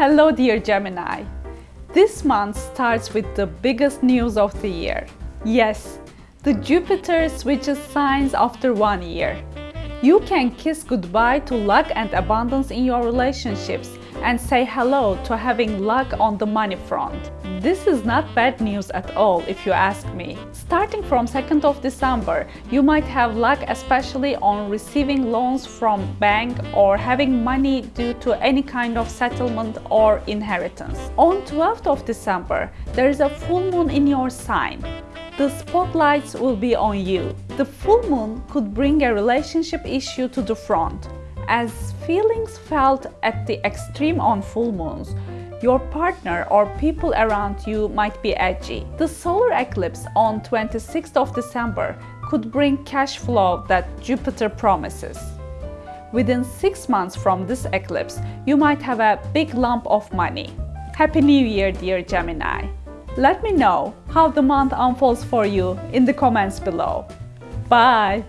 Hello dear Gemini! This month starts with the biggest news of the year. Yes, the Jupiter switches signs after one year. You can kiss goodbye to luck and abundance in your relationships and say hello to having luck on the money front. This is not bad news at all if you ask me. Starting from 2nd of December, you might have luck especially on receiving loans from bank or having money due to any kind of settlement or inheritance. On 12th of December, there is a full moon in your sign. The spotlights will be on you. The full moon could bring a relationship issue to the front as feelings felt at the extreme on full moons, your partner or people around you might be edgy. The solar eclipse on 26th of December could bring cash flow that Jupiter promises. Within 6 months from this eclipse, you might have a big lump of money. Happy New Year, dear Gemini! Let me know how the month unfolds for you in the comments below. Bye!